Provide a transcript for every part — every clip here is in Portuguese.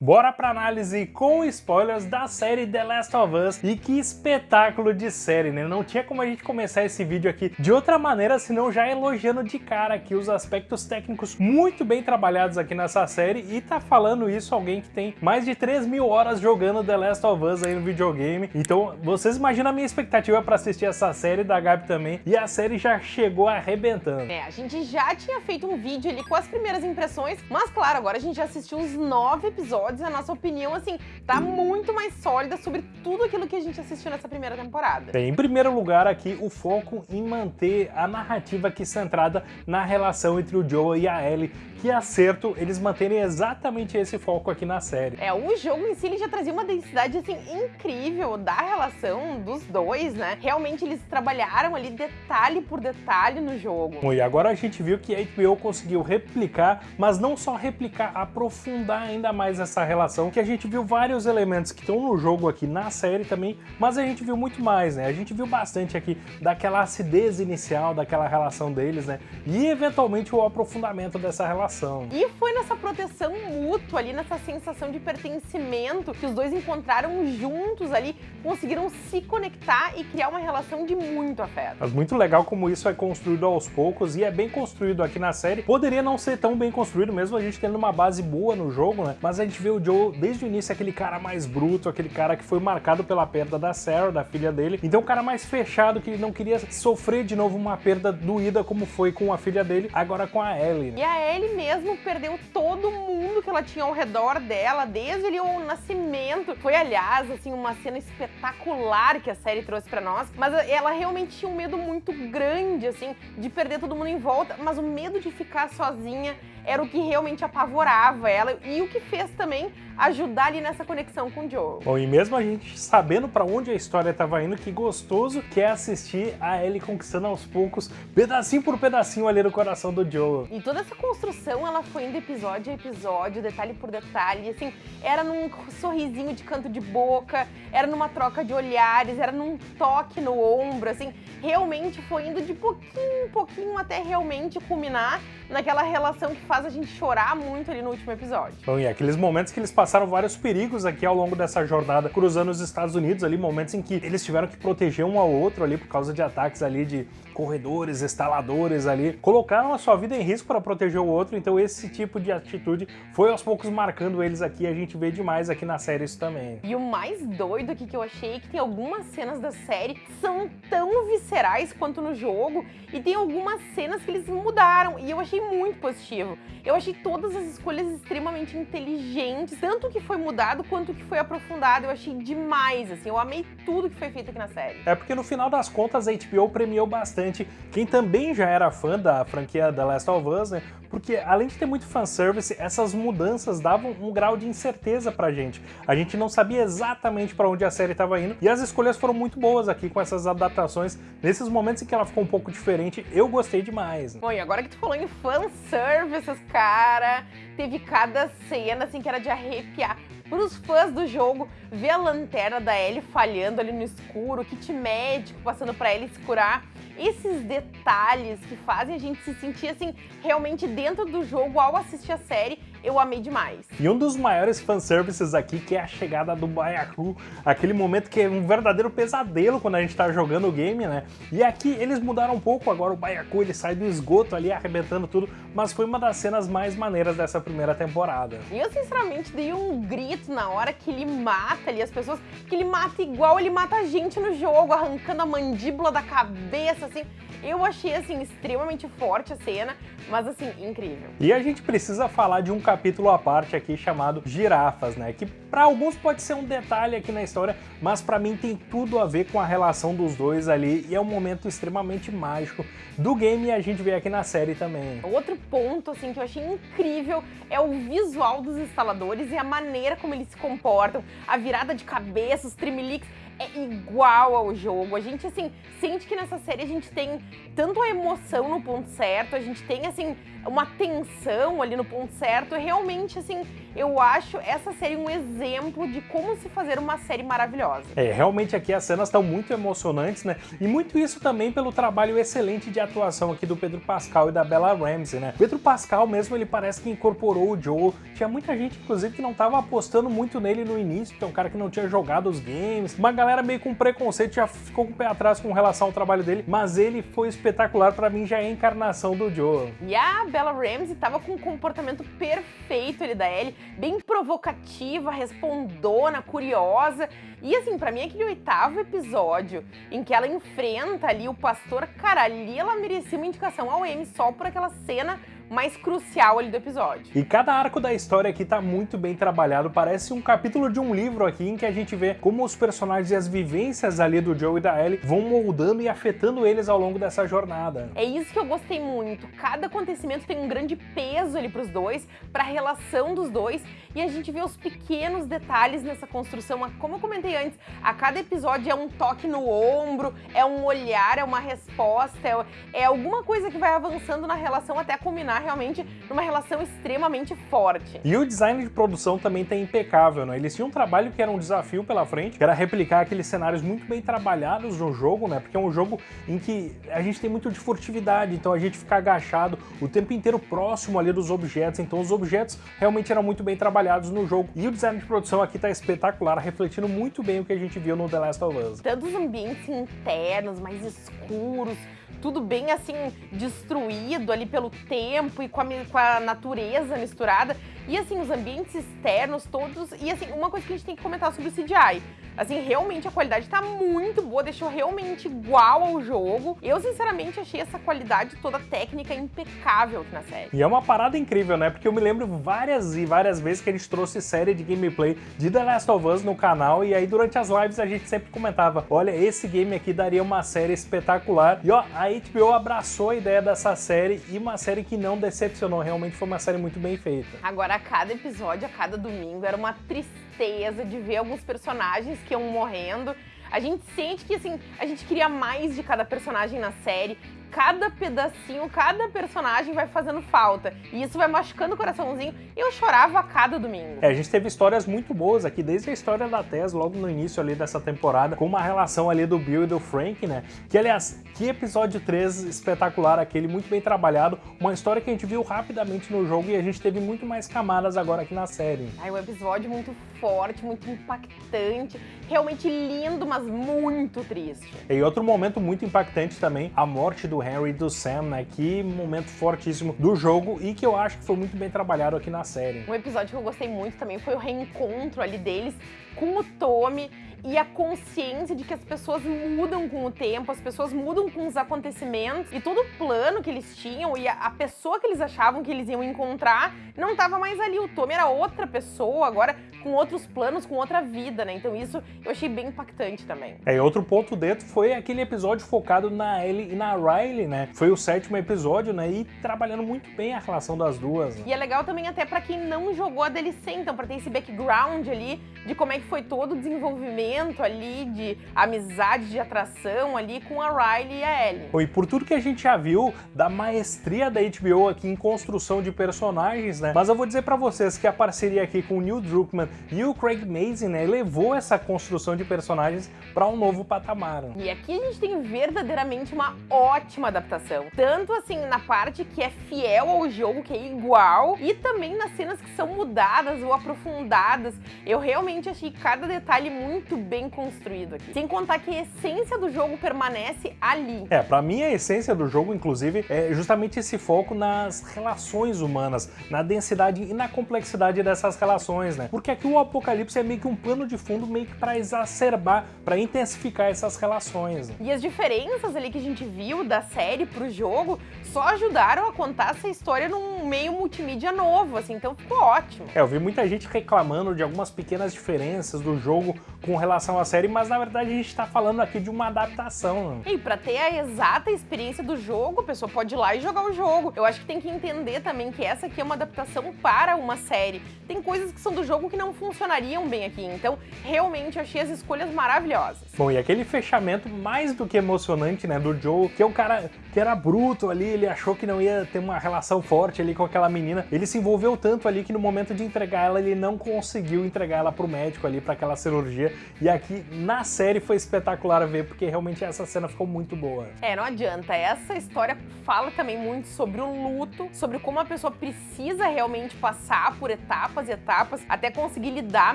Bora pra análise com spoilers da série The Last of Us e que espetáculo de série, né? Não tinha como a gente começar esse vídeo aqui de outra maneira senão já elogiando de cara aqui os aspectos técnicos muito bem trabalhados aqui nessa série e tá falando isso alguém que tem mais de 3 mil horas jogando The Last of Us aí no videogame. Então vocês imaginam a minha expectativa pra assistir essa série da Gabi também e a série já chegou arrebentando. É, a gente já tinha feito um vídeo ali com as primeiras impressões, mas claro, agora a gente já assistiu os nove episódios episódios, a nossa opinião, assim, tá muito mais sólida sobre tudo aquilo que a gente assistiu nessa primeira temporada. Bem, em primeiro lugar aqui, o foco em manter a narrativa aqui centrada na relação entre o Joel e a Ellie, que acerto eles manterem exatamente esse foco aqui na série. É, o jogo em si já trazia uma densidade, assim, incrível da relação dos dois, né? Realmente eles trabalharam ali detalhe por detalhe no jogo. Bom, e agora a gente viu que a HBO conseguiu replicar, mas não só replicar, aprofundar ainda mais essa essa relação, que a gente viu vários elementos que estão no jogo aqui, na série também, mas a gente viu muito mais, né? A gente viu bastante aqui daquela acidez inicial, daquela relação deles, né? E eventualmente o aprofundamento dessa relação. E foi nessa proteção mútua ali, nessa sensação de pertencimento que os dois encontraram juntos ali, conseguiram se conectar e criar uma relação de muito afeto. Mas muito legal como isso é construído aos poucos e é bem construído aqui na série. Poderia não ser tão bem construído, mesmo a gente tendo uma base boa no jogo, né? Mas a gente vê vê o Joe desde o início aquele cara mais bruto, aquele cara que foi marcado pela perda da Sarah, da filha dele. Então o cara mais fechado, que não queria sofrer de novo uma perda doída como foi com a filha dele, agora com a Ellie. Né? E a Ellie mesmo perdeu todo mundo que ela tinha ao redor dela, desde ali o nascimento. Foi, aliás, assim, uma cena espetacular que a série trouxe pra nós, mas ela realmente tinha um medo muito grande, assim, de perder todo mundo em volta, mas o medo de ficar sozinha era o que realmente apavorava ela e o que fez também ajudar ali nessa conexão com o Joel. Bom, e mesmo a gente sabendo para onde a história estava indo, que gostoso que é assistir a Ellie conquistando aos poucos, pedacinho por pedacinho ali no coração do Joel. E toda essa construção, ela foi indo episódio a episódio, detalhe por detalhe, assim, era num sorrisinho de canto de boca, era numa troca de olhares, era num toque no ombro, assim, realmente foi indo de pouquinho em pouquinho até realmente culminar naquela relação que faz a gente chorar muito ali no último episódio. Bom, e aqueles momentos que eles passaram vários perigos aqui ao longo dessa jornada cruzando os Estados Unidos, ali momentos em que eles tiveram que proteger um ao outro ali por causa de ataques ali de corredores, instaladores ali, colocaram a sua vida em risco para proteger o outro, então esse tipo de atitude foi aos poucos marcando eles aqui, a gente vê demais aqui na série isso também. E o mais doido aqui que eu achei é que tem algumas cenas da série que são tão viscerais quanto no jogo, e tem algumas cenas que eles mudaram, e eu achei muito positivo. Eu achei todas as escolhas extremamente inteligentes, tanto que foi mudado quanto que foi aprofundado, eu achei demais, assim, eu amei tudo que foi feito aqui na série. É porque no final das contas a HBO premiou bastante bastante quem também já era fã da franquia The Last of Us, né? Porque além de ter muito fanservice, essas mudanças davam um grau de incerteza pra gente. A gente não sabia exatamente para onde a série estava indo e as escolhas foram muito boas aqui com essas adaptações. Nesses momentos em que ela ficou um pouco diferente, eu gostei demais. Bom, e agora que tu falou em fanservices, cara, teve cada cena assim que era de arrepiar. Para os fãs do jogo, ver a lanterna da Ellie falhando ali no escuro, o kit médico passando para Ellie se curar, esses detalhes que fazem a gente se sentir assim realmente dentro do jogo ao assistir a série, eu amei demais. E um dos maiores fanservices aqui, que é a chegada do Baiacu, aquele momento que é um verdadeiro pesadelo quando a gente tá jogando o game, né? E aqui eles mudaram um pouco, agora o Baiacu ele sai do esgoto ali arrebentando tudo, mas foi uma das cenas mais maneiras dessa primeira temporada. E eu sinceramente dei um grito na hora que ele mata ali as pessoas, que ele mata igual ele mata a gente no jogo, arrancando a mandíbula da cabeça, assim. Eu achei, assim, extremamente forte a cena, mas, assim, incrível. E a gente precisa falar de um capítulo à parte aqui chamado Girafas, né? Que para alguns pode ser um detalhe aqui na história, mas para mim tem tudo a ver com a relação dos dois ali e é um momento extremamente mágico do game e a gente vê aqui na série também. Outro ponto, assim, que eu achei incrível é o visual dos instaladores e a maneira como eles se comportam, a virada de cabeça, os trimeliques, é igual ao jogo. A gente, assim, sente que nessa série a gente tem tanto a emoção no ponto certo, a gente tem, assim, uma tensão ali no ponto certo. Realmente, assim, eu acho essa série um exemplo de como se fazer uma série maravilhosa. É, realmente aqui as cenas estão muito emocionantes, né? E muito isso também pelo trabalho excelente de atuação aqui do Pedro Pascal e da Bella Ramsey, né? Pedro Pascal mesmo, ele parece que incorporou o Joe. Tinha muita gente, inclusive, que não estava apostando muito nele no início, que é um cara que não tinha jogado os games. Uma galera meio com preconceito já ficou com o pé atrás com relação ao trabalho dele, mas ele foi espetacular, para mim já é a encarnação do Joe. E a Bella Ramsey tava com um comportamento perfeito ali da Ellie, bem provocativa, respondona, curiosa. E assim, para mim aquele oitavo episódio em que ela enfrenta ali o pastor, cara, ali ela merecia uma indicação ao Emmy só por aquela cena mais crucial ali do episódio. E cada arco da história aqui tá muito bem trabalhado, parece um capítulo de um livro aqui em que a gente vê como os personagens e as vivências ali do Joe e da Ellie vão moldando e afetando eles ao longo dessa jornada. É isso que eu gostei muito, cada acontecimento tem um grande peso ali pros dois, pra relação dos dois, e a gente vê os pequenos detalhes nessa construção, como eu comentei antes, a cada episódio é um toque no ombro, é um olhar, é uma resposta, é, é alguma coisa que vai avançando na relação até culminar realmente numa relação extremamente forte. E o design de produção também tá impecável, né? Eles tinham um trabalho que era um desafio pela frente, que era replicar aqueles cenários muito bem trabalhados no jogo, né? Porque é um jogo em que a gente tem muito de furtividade, então a gente fica agachado o tempo inteiro próximo ali dos objetos, então os objetos realmente eram muito bem trabalhados no jogo. E o design de produção aqui tá espetacular, refletindo muito bem o que a gente viu no The Last of Us. Tanto os ambientes internos, mais escuros, tudo bem assim destruído ali pelo tempo e com a, com a natureza misturada. E assim, os ambientes externos todos. E assim, uma coisa que a gente tem que comentar sobre o CGI. Assim, realmente a qualidade tá muito boa, deixou realmente igual ao jogo. Eu, sinceramente, achei essa qualidade toda técnica impecável aqui na série. E é uma parada incrível, né? Porque eu me lembro várias e várias vezes que a gente trouxe série de gameplay de The Last of Us no canal e aí durante as lives a gente sempre comentava, olha, esse game aqui daria uma série espetacular. E ó, a HBO abraçou a ideia dessa série e uma série que não decepcionou, realmente foi uma série muito bem feita. Agora, a cada episódio, a cada domingo, era uma tristeza de ver alguns personagens que iam morrendo. A gente sente que, assim, a gente queria mais de cada personagem na série cada pedacinho, cada personagem vai fazendo falta. E isso vai machucando o coraçãozinho. E eu chorava a cada domingo. É, a gente teve histórias muito boas aqui, desde a história da Tess, logo no início ali dessa temporada, com uma relação ali do Bill e do Frank, né? Que, aliás, que episódio 3 espetacular aquele, muito bem trabalhado. Uma história que a gente viu rapidamente no jogo e a gente teve muito mais camadas agora aqui na série. Ai, um episódio muito forte, muito impactante, realmente lindo, mas muito triste. E outro momento muito impactante também, a morte do do Henry e do Sam, né? Que momento fortíssimo do jogo e que eu acho que foi muito bem trabalhado aqui na série. Um episódio que eu gostei muito também foi o reencontro ali deles com o Tommy e a consciência de que as pessoas mudam com o tempo, as pessoas mudam com os acontecimentos e todo o plano que eles tinham e a, pessoa que eles achavam que eles iam encontrar não estava mais ali. O Tommy era outra pessoa, agora com outros planos, com outra vida, né? Então isso eu achei bem impactante também. É, e outro ponto dentro foi aquele episódio focado na Ellie e na Riley, né? Foi o sétimo episódio, né? E trabalhando muito bem a relação das duas. Né? E é legal também até para quem não jogou a DLC, então para ter esse background ali de como é que foi todo o desenvolvimento ali de amizade, de atração ali com a Riley e a Ellie. E por tudo que a gente já viu da maestria da HBO aqui em construção de personagens, né? Mas eu vou dizer para vocês que a parceria aqui com o Neil Druckmann e o Craig Mazin, né, levou essa construção de personagens para um novo patamar. E aqui a gente tem verdadeiramente uma ótima adaptação. Tanto assim na parte que é fiel ao jogo, que é igual, e também nas cenas que são mudadas ou aprofundadas. Eu realmente achei cada detalhe muito bem construído aqui. Sem contar que a essência do jogo permanece ali. É, pra mim a essência do jogo, inclusive, é justamente esse foco nas relações humanas, na densidade e na complexidade dessas relações, né? Porque aqui o Apocalipse é meio que um plano de fundo meio que pra exacerbar, pra intensificar essas relações. Né? E as diferenças ali que a gente viu da série pro jogo só ajudaram a contar essa história num meio multimídia novo, assim, então ficou ótimo. É, eu vi muita gente reclamando de algumas pequenas diferenças do jogo com relação à série, mas na verdade a gente tá falando aqui de uma adaptação. E pra ter a exata experiência do jogo, a pessoa pode ir lá e jogar o jogo. Eu acho que tem que entender também que essa aqui é uma adaptação para uma série. Tem coisas que são do jogo que não funcionariam bem aqui. Então, realmente, achei as escolhas maravilhosas. Bom, e aquele fechamento mais do que emocionante, né, do Joe, que é um cara que era bruto ali, ele achou que não ia ter uma relação forte ali com aquela menina. Ele se envolveu tanto ali que no momento de entregar ela, ele não conseguiu entregar ela pro médico ali, para aquela cirurgia. E aqui, na série, foi espetacular ver, porque realmente essa cena ficou muito boa. É, não adianta. Essa história fala também muito sobre o luto, sobre como a pessoa precisa realmente passar por etapas e etapas até conseguir lidar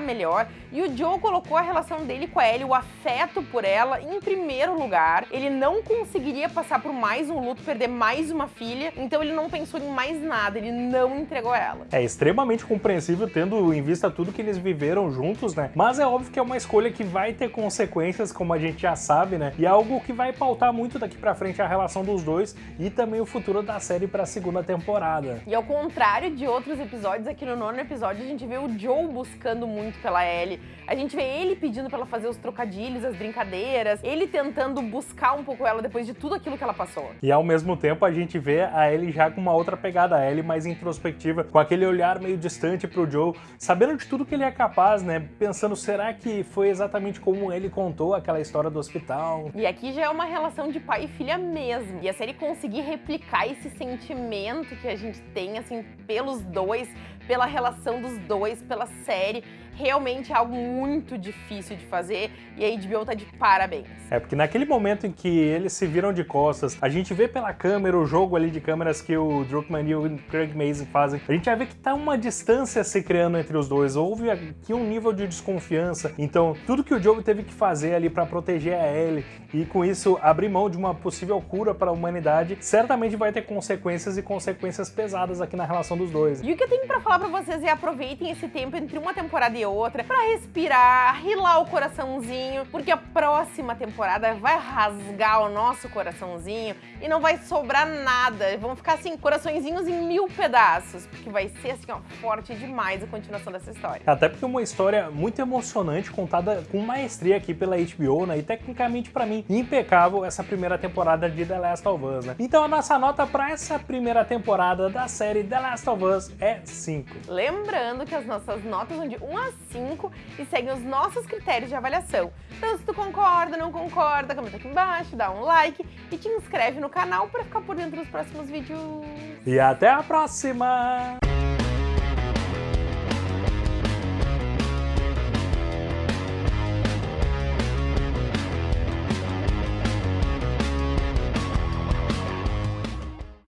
melhor. E o Joe colocou a relação dele com a Ellie, o afeto por ela, em primeiro lugar. Ele não conseguiria passar por mais um luto, perder mais uma filha, então ele não pensou em mais nada, ele não entregou ela. É extremamente compreensível, tendo em vista tudo que eles viveram juntos, né? Mas é óbvio que é uma escolha que vai ter consequências, como a gente já sabe, né? E é algo que vai pautar muito daqui pra frente a relação dos dois e também o futuro da série pra segunda temporada. E ao contrário de outros episódios, aqui no nono episódio a gente vê o Joe buscando muito pela Ellie, a gente vê ele pedindo pra ela fazer os trocadilhos, as brincadeiras, ele tentando buscar um pouco ela depois de tudo aquilo que ela passou. E ao mesmo tempo a gente vê a Ellie já com uma outra pegada, a Ellie mais introspectiva, com aquele olhar meio distante pro Joe, sabendo de tudo que ele é capaz, né? Pensando, será que foi exatamente como ele contou aquela história do hospital? E aqui já é uma relação de pai e filha mesmo. E a série conseguir replicar esse sentimento que a gente tem, assim, pelos dois, pela relação dos dois, pela série, realmente é algo muito difícil de fazer e a HBO tá de parabéns. É, porque naquele momento em que eles se viram de costas, a gente vê pela câmera o jogo ali de câmeras que o Druckmann e o Craig Mazin fazem, a gente vai ver que tá uma distância se criando entre os dois, houve aqui um nível de desconfiança, então tudo que o Joe teve que fazer ali para proteger a Ellie e com isso abrir mão de uma possível cura para a humanidade, certamente vai ter consequências e consequências pesadas aqui na relação dos dois. E o que eu tenho para falar para vocês é aproveitem esse tempo entre uma temporada e outra para respirar, rilar o coraçãozinho, porque a próxima temporada vai rasgar o nosso coraçãozinho e não vai sobrar nada. Vão ficar assim, coraçõezinhos em mil pedaços, porque vai ser assim, ó, forte demais a continuação dessa história. Até porque é uma história muito emocionante, contada com maestria aqui pela HBO, né? E tecnicamente, para mim, impecável essa primeira temporada de The Last of Us, né? Então a nossa nota para essa primeira temporada da série The Last of Us é 5. Lembrando que as nossas notas vão de 1 a 5 e seguem os nossos critérios de avaliação. Então se tu concorda, não concorda, comenta aqui embaixo, dá um like e te inscreve no canal para ficar por dentro dos próximos vídeos. E até a próxima!